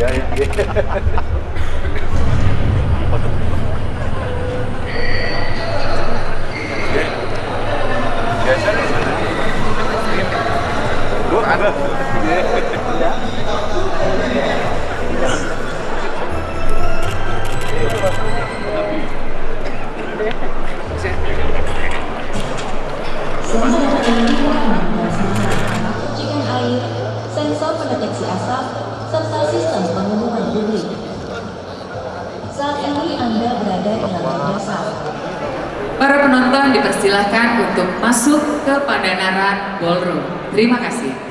Ya, ya, ya. Biasa nih. Lu ada. Sensor pendeteksi asap, serta sistem pengumuman publik. Saat ini Anda berada di lantai dasar. Para penonton dipersilahkan untuk masuk ke Pandanaran Ballroom. Terima kasih.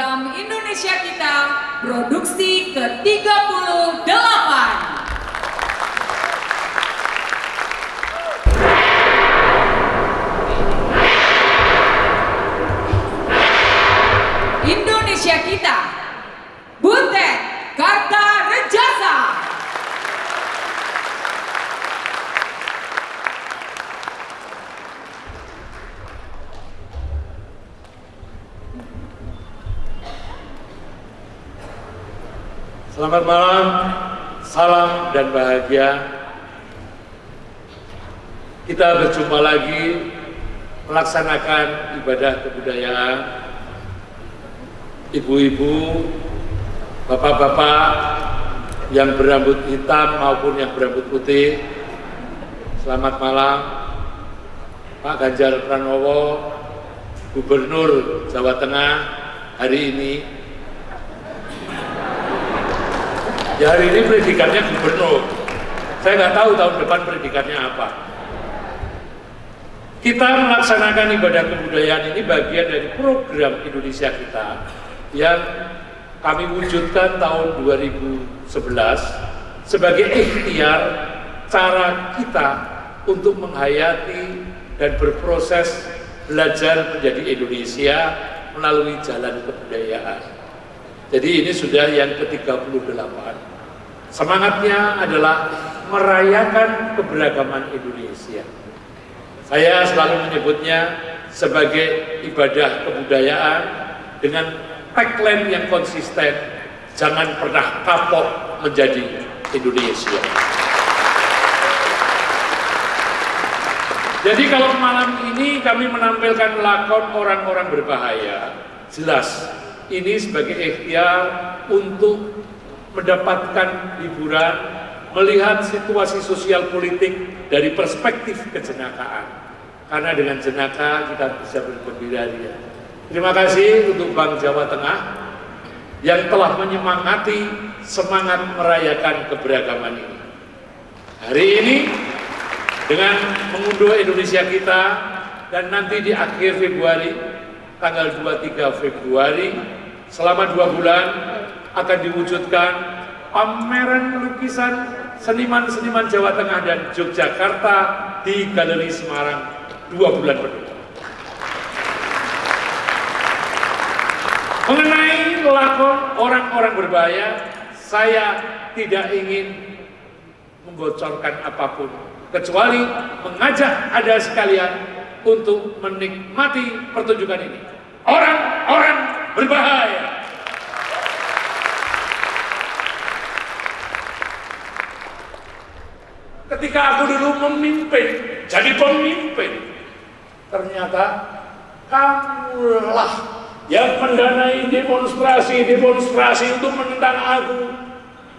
Program Indonesia kita produksi ke-38. Indonesia kita Butet Karta Rejasa Selamat malam, salam dan bahagia. Kita berjumpa lagi melaksanakan ibadah kebudayaan. Ibu-ibu, bapak-bapak yang berambut hitam maupun yang berambut putih. Selamat malam, Pak Ganjar Pranowo, Gubernur Jawa Tengah hari ini Ya hari ini predikannya gubernur. Saya nggak tahu tahun depan predikannya apa. Kita melaksanakan ibadah kebudayaan ini bagian dari program Indonesia kita yang kami wujudkan tahun 2011 sebagai ikhtiar cara kita untuk menghayati dan berproses belajar menjadi Indonesia melalui jalan kebudayaan. Jadi ini sudah yang ke-38. Semangatnya adalah merayakan keberagaman Indonesia. Saya selalu menyebutnya sebagai ibadah kebudayaan dengan tagline yang konsisten, jangan pernah kapok menjadi Indonesia. Jadi kalau malam ini kami menampilkan lakon orang-orang berbahaya, jelas ini sebagai ikhtiar untuk mendapatkan hiburan, melihat situasi sosial politik dari perspektif kejenakaan. Karena dengan jenaka kita bisa bergembira ria. Terima kasih untuk Bank Jawa Tengah yang telah menyemangati semangat merayakan keberagaman ini. Hari ini dengan mengunduh Indonesia kita dan nanti di akhir Februari tanggal 23 Februari selama dua bulan akan diwujudkan pameran lukisan seniman-seniman Jawa Tengah dan Yogyakarta di Galeri Semarang dua bulan penuh. Mengenai lakon orang-orang berbahaya, saya tidak ingin membocorkan apa pun, kecuali mengajak ada sekalian untuk menikmati pertunjukan ini. Orang-orang berbahaya. Ketika aku dulu memimpin, jadi pemimpin, ternyata kamulah yang mendanai demonstrasi-demonstrasi untuk menentang aku.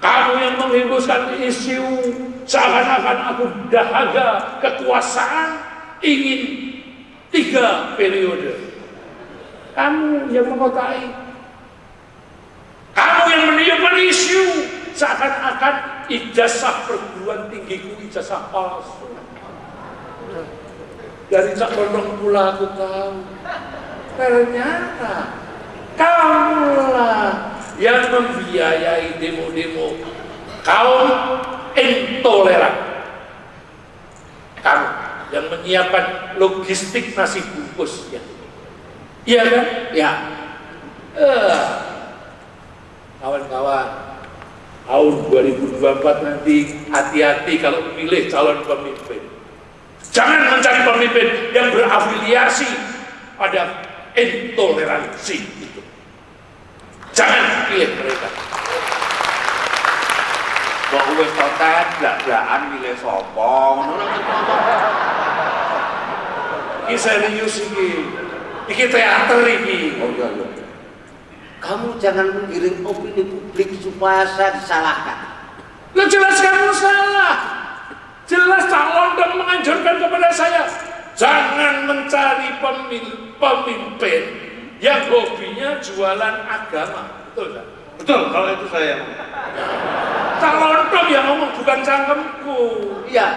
Kamu yang menghembuskan isu seakan-akan aku dahaga kekuasaan ingin tiga periode. Kamu yang mengotai. Kamu yang meniupkan isu seakan-akan ijazah perguruan tinggiku ijazah palsu. Dari Cak Bondong pula aku tahu. Ternyata kamulah yang membiayai demo-demo kaum intoleran. Kamu yang menyiapkan logistik nasi bungkus ya. Iya kan? Ya. Eh, kawan-kawan, tahun 2024 nanti hati-hati kalau memilih calon pemimpin. Jangan mencari pemimpin yang berafiliasi pada intoleransi itu. Jangan pilih mereka. Kok wis totet blak-blakan milih sapa? Ngono lho. Ini serius ini. Ini teater ini. Oh iya iya. Kamu jangan menggiring opini publik supaya saya disalahkan. Lo jelas kamu salah. Jelas calon dan menganjurkan kepada saya. Jangan mencari pemil- pemimpin yang hobinya jualan agama. Betul tak? Betul, kalau itu saya. Calon dong yang ngomong bukan cangkemku. Iya,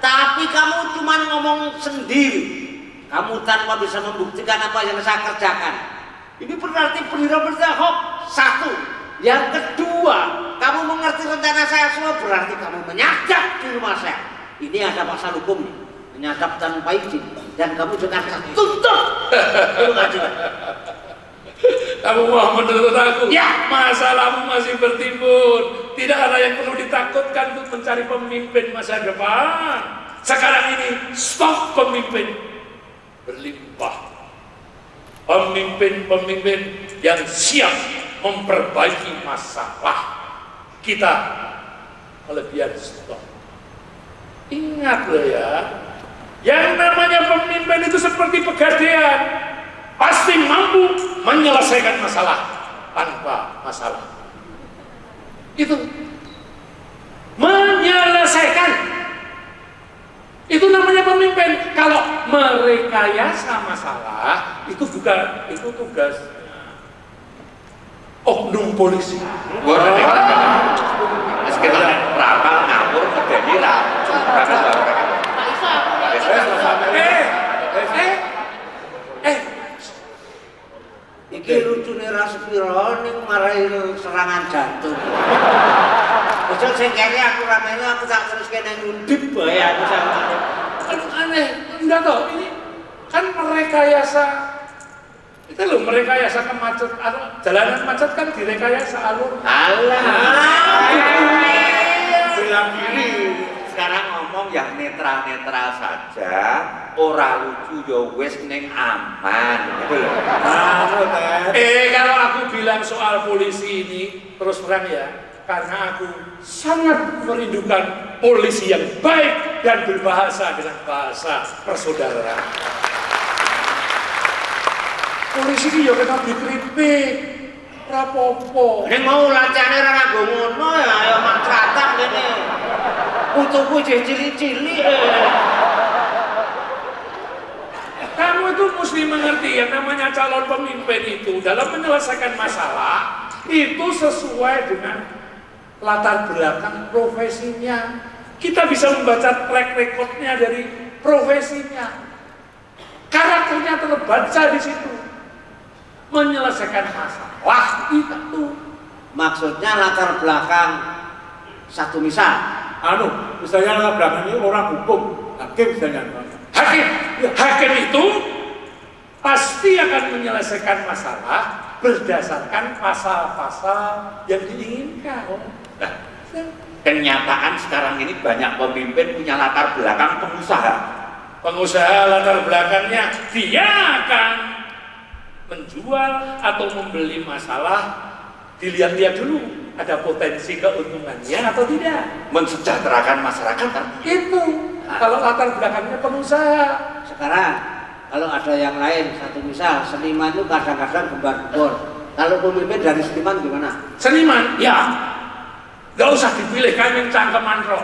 tapi kamu cuma ngomong sendiri. Kamu tanpa bisa membuktikan apa yang saya kerjakan. Ini berarti berita-berita hoax. Satu. Yang kedua, kamu mengerti rencana saya semua berarti kamu menyadap di rumah saya. Ini ada pasal hukum nih. Menyadap tanpa izin. Dan kamu juga akan tuntut. Pengadilan. Kamu mau menuntut aku? Ya. Masalahmu masih bertimbun. Tidak ada yang perlu ditakutkan untuk mencari pemimpin masa depan. Sekarang ini stok pemimpin berlimpah. Pemimpin-pemimpin yang siap memperbaiki masalah kita kelebihan stok. Ingat loh ya, yang namanya pemimpin itu seperti pegadaian, pasti mampu menyelesaikan masalah tanpa masalah. Itu menyelesaikan. Itu namanya pemimpin. Kalau merekayasa masalah itu bukan itu tugas oknum polisi. Kita rapal ngawur medeni ra. Eh, eh, eh, Iki lucu nih Raspiro ning marahi serangan jantung. Ojo sing kene aku ramene aku tak terus kene ngundip bae aku sama. kan aneh. Enggak toh, ini kan merekayasa itu loh merekayasa kemacet anu, jalanan macet kan direkayasa alur Alah. Bela diri. Sekarang ngomong yang netral-netral saja, ora lucu ya wis ning aman. Gitu loh. Tet. Eh kalau aku bilang soal polisi ini terus terang ya, karena aku sangat merindukan polisi yang baik dan berbahasa dengan bahasa persaudaraan. Polisi ini ya kena dikritik, rapopo. Ning mau lacane ora nganggo ngono ya ayo makratan kene. Utuhku jeh cilik-cilik. eh. Kamu itu mesti mengerti yang namanya calon pemimpin itu dalam menyelesaikan masalah itu sesuai dengan latar belakang profesinya. Kita bisa membaca track recordnya dari profesinya. Karakternya terbaca di situ. Menyelesaikan masalah itu. Maksudnya latar belakang satu misal. anu misalnya latar belakang ini orang hukum hakim misalnya Hakim, hakim itu pasti akan menyelesaikan masalah berdasarkan pasal-pasal yang diinginkan. Nah, kenyataan sekarang ini banyak pemimpin punya latar belakang pengusaha. Pengusaha latar belakangnya dia akan menjual atau membeli masalah dilihat-lihat dulu ada potensi keuntungannya atau tidak. Mensejahterakan masyarakat kan? Itu kalau latar belakangnya pengusaha. Sekarang kalau ada yang lain satu misal seniman itu kadang-kadang gembar-gembor. Kalau pemimpin dari seniman gimana? Seniman, ya. Gak usah dipilih kan yang cangkeman roh.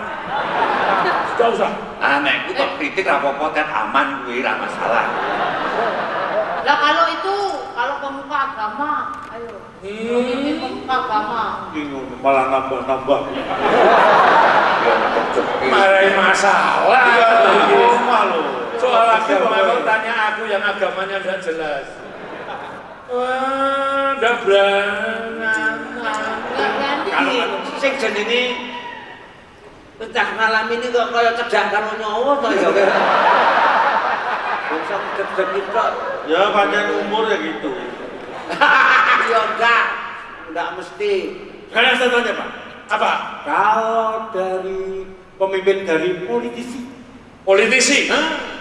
Gak usah. Aneh, itu kok kritik rapopo tet aman gue ra masalah. Lah kalau itu kalau pemuka agama, ayo. Hmm. pemuka agama. bingung malah nambah-nambah. Marahin masalah. Oh, malu Soal agama kalau tanya aku yang agamanya tidak jelas. Wah, udah berangan. Iki sing jenenge entah ngalami ini kok kaya cedak karo nyawa to ya. Bisa ngedeg kok. Ya pancen umur ya gitu. Ya enggak. Enggak mesti. Sekarang saya tanya Pak, apa? Kalau dari pemimpin dari politisi, Politisi?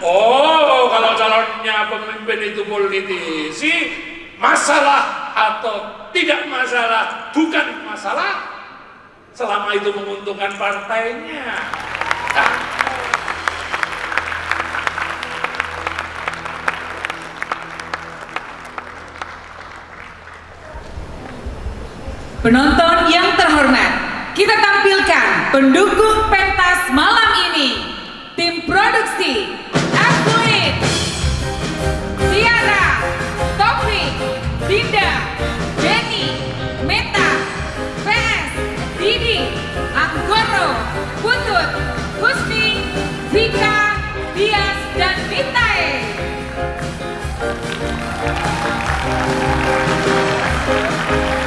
Oh, kalau calonnya pemimpin itu politisi, masalah atau tidak masalah, bukan masalah. Selama itu menguntungkan partainya. Penonton yang terhormat, kita tampilkan pendukung pentas malam ini. Tim produksi, Dinda, Jenny, Meta, PS, Didi, Anggoro, Putut, Husni, Vika, Dias, dan Vitae. Tim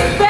It's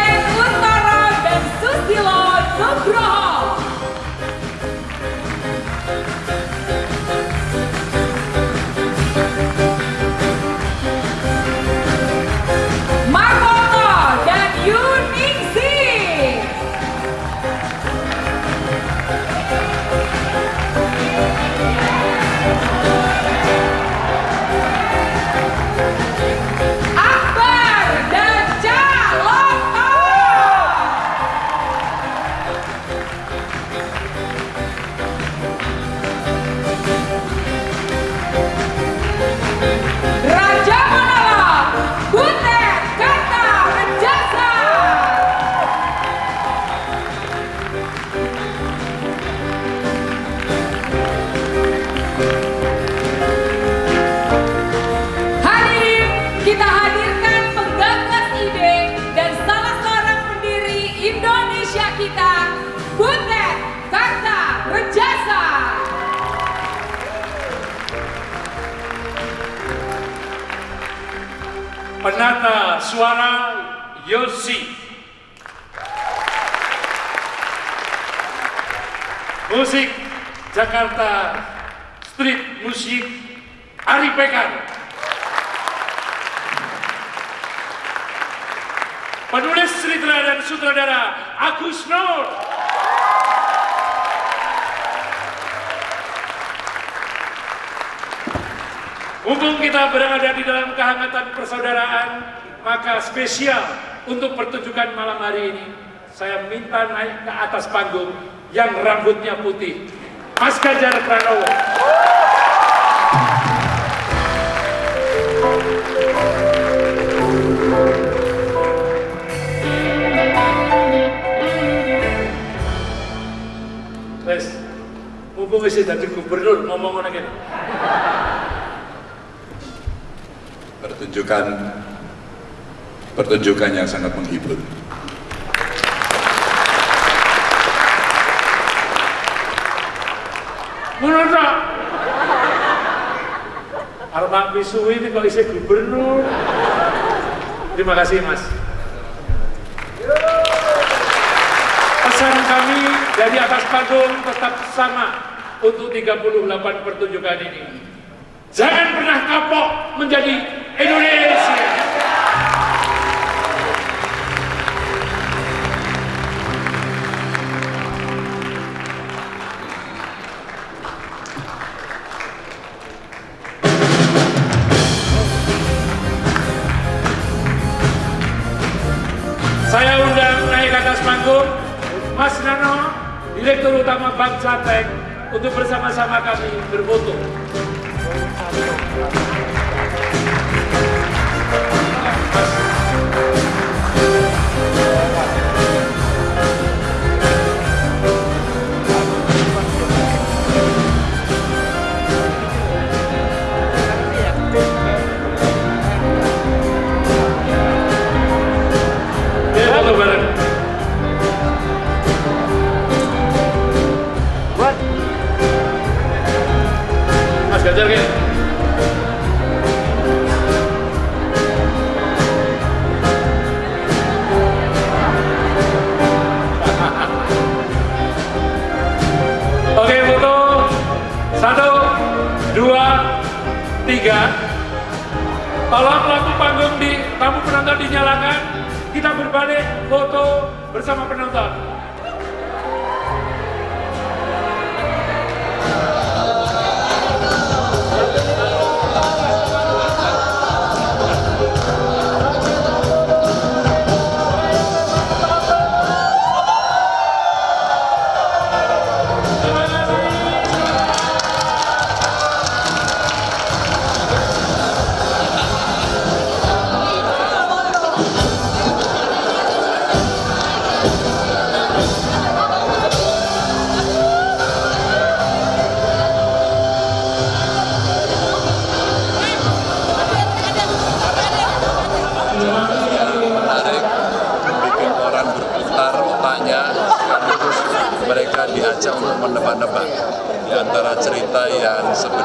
suara Yosi. Musik Jakarta street musik Ari Pekan. Penulis cerita dan sutradara Agus Nur. Mumpung kita berada di dalam kehangatan persaudaraan, maka spesial untuk pertunjukan malam hari ini, saya minta naik ke atas panggung yang rambutnya putih, Mas Ganjar Pranowo. Wes, mumpung wis dadi gubernur ngomong ngono kene. pertunjukan pertunjukan yang sangat menghibur. Arep Pak Misuwi ini kok isih gubernur. Terima kasih Mas. Pesan kami dari atas panggung tetap sama untuk 38 pertunjukan ini. Jangan pernah kapok menjadi Indonesia. Direktur Utama Bank Jateng untuk bersama-sama kami berfoto.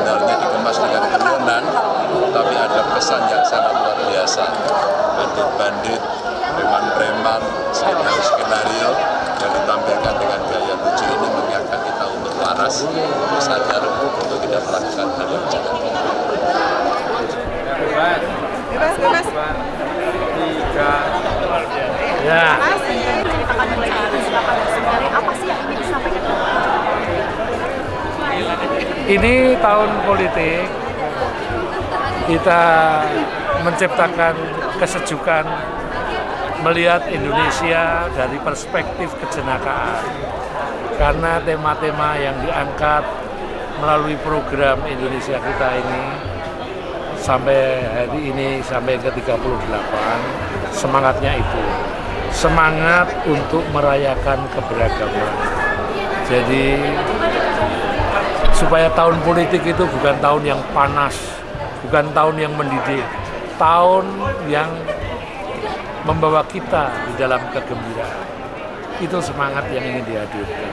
Sebenarnya dikemas dengan guyonan tapi ada pesan yang sangat luar biasa. Bandit-bandit preman-preman skenario-skenario yang ditampilkan dengan gaya lucu ini mengingatkan kita untuk waras untuk sadar untuk tidak melakukan hal yang ya. Mulai dari silakan sebenarnya apa sih yang ingin disampaikan? Ini tahun politik. Kita menciptakan kesejukan melihat Indonesia dari perspektif kejenakaan. Karena tema-tema yang diangkat melalui program Indonesia kita ini sampai hari ini sampai ke 38 semangatnya itu. Semangat untuk merayakan keberagaman. Jadi supaya tahun politik itu bukan tahun yang panas, bukan tahun yang mendidih, tahun yang membawa kita di dalam kegembiraan. Itu semangat yang ingin dihadirkan.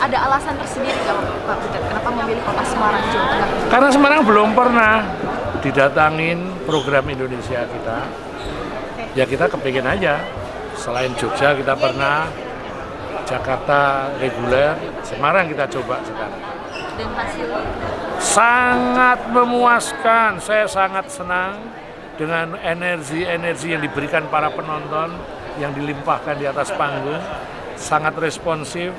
Ada alasan tersendiri nggak Pak Butet? Kenapa memilih kota Semarang, Jawa Tengah? Karena Semarang belum pernah didatangin program Indonesia kita. Ya kita kepingin aja. Selain Jogja kita pernah, Jakarta reguler, Semarang kita coba sekarang. Dengan hasil sangat memuaskan. Saya sangat senang dengan energi-energi yang diberikan para penonton yang dilimpahkan di atas panggung. Sangat responsif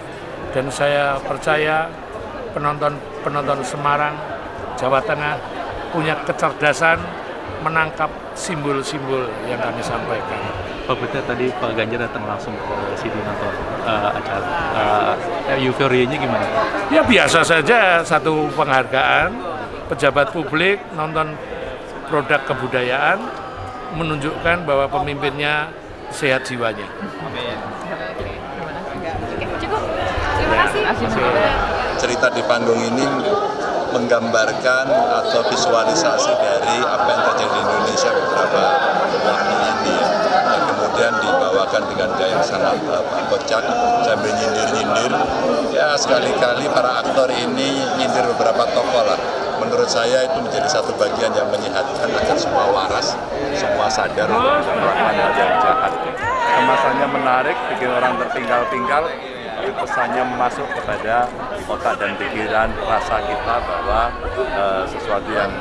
dan saya percaya penonton-penonton Semarang, Jawa Tengah punya kecerdasan menangkap simbol-simbol yang kami sampaikan. Pak Butet tadi Pak Ganjar datang langsung ke sini nonton uh, acara. Uh, euforianya gimana? Ya biasa saja satu penghargaan pejabat publik nonton produk kebudayaan menunjukkan bahwa pemimpinnya sehat jiwanya. cukup terima kasih cerita di panggung ini menggambarkan atau visualisasi dari apa yang terjadi di Indonesia beberapa waktu ini ya. Dan kemudian dibawakan dengan gaya yang sangat apa, kocak sambil nyindir-nyindir. Ya sekali-kali para aktor ini nyindir beberapa tokoh lah. Menurut saya itu menjadi satu bagian yang menyehatkan agar semua waras semua sadar untuk melakukan hal yang jahat. Kemasannya menarik bikin orang tertinggal-tinggal tapi pesannya masuk kepada otak dan pikiran rasa kita bahwa eh, sesuatu yang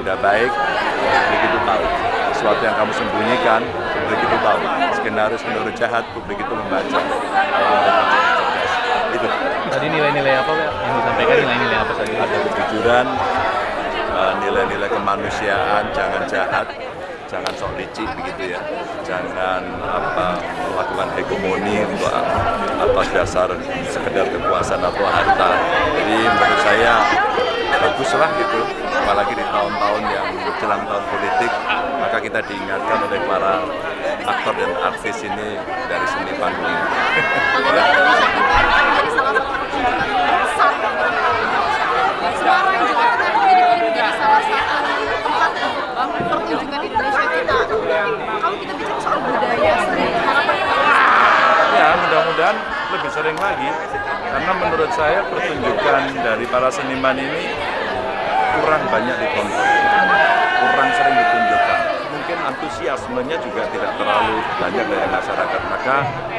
tidak baik publik itu tahu. Sesuatu yang kamu sembunyikan publik itu tahu. Skenario-skenario jahat publik itu membaca. Itu. Tadi nilai-nilai apa yang disampaikan nilai-nilai apa saja? ada kejujuran eh, nilai-nilai kemanusiaan jangan jahat jangan sok licik begitu ya. Jangan apa melakukan hegemoni untuk atas dasar sekedar kekuasaan atau harta. Jadi menurut saya baguslah gitu. Apalagi di tahun-tahun yang menjelang tahun politik maka kita diingatkan oleh para aktor dan artis ini dari seni panggung ini. Tadi salah satu Semarang Jawa Tengah ini menjadi salah satu tempat pertunjukan Indonesia kita. Kalau kita bicara soal budaya harapan Ya, mudah-mudahan lebih sering lagi. Karena menurut saya pertunjukan dari para seniman ini kurang banyak ditonton, kurang sering ditunjukkan. Mungkin antusiasmenya juga tidak terlalu banyak dari masyarakat. Maka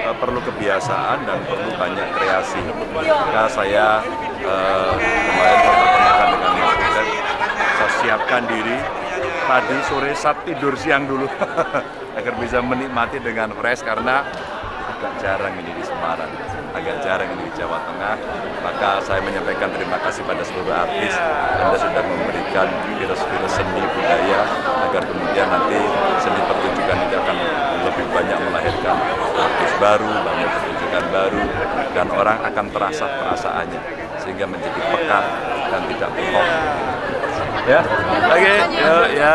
eh, perlu kebiasaan dan perlu banyak kreasi. Maka saya eh, kemarin berpertemuan dengan Mas Butet, saya siapkan diri tadi sore saat tidur siang dulu agar bisa menikmati dengan fresh karena agak jarang ini di Semarang, agak jarang ini di Jawa Tengah. Maka saya menyampaikan terima kasih pada seluruh artis Anda sudah memberikan virus-virus seni budaya agar kemudian nanti seni pertunjukan ini akan lebih banyak melahirkan artis baru, banyak pertunjukan baru, dan orang akan terasa perasaannya sehingga menjadi peka dan tidak pekok. Ya, oke, yuk ya.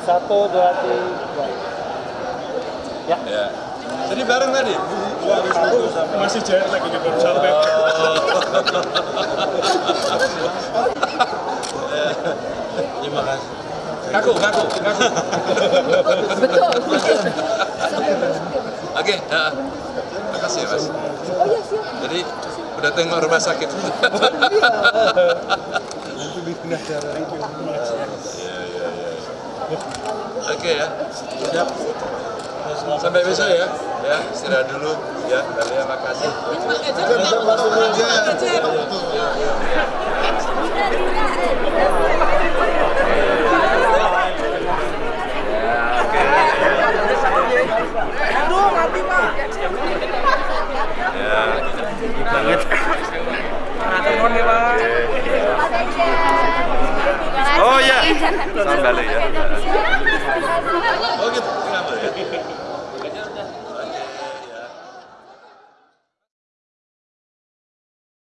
Satu, dua, tiga. Ya. Jadi bareng tadi. Masih jet lagi di baru sampai. Terima kasih. Ngaku, ngaku, ngaku. betul. Oke, ya. Makasih ya mas. Jadi udah tengok rumah sakit. Iya, iya, iya. Oke ya. Siap. Sampai besok ya. Ya, istirahat dulu. Ya, kalian makasih. Ya. Banget. Oh ya, salam balik ya. Oh gitu, kenapa ya?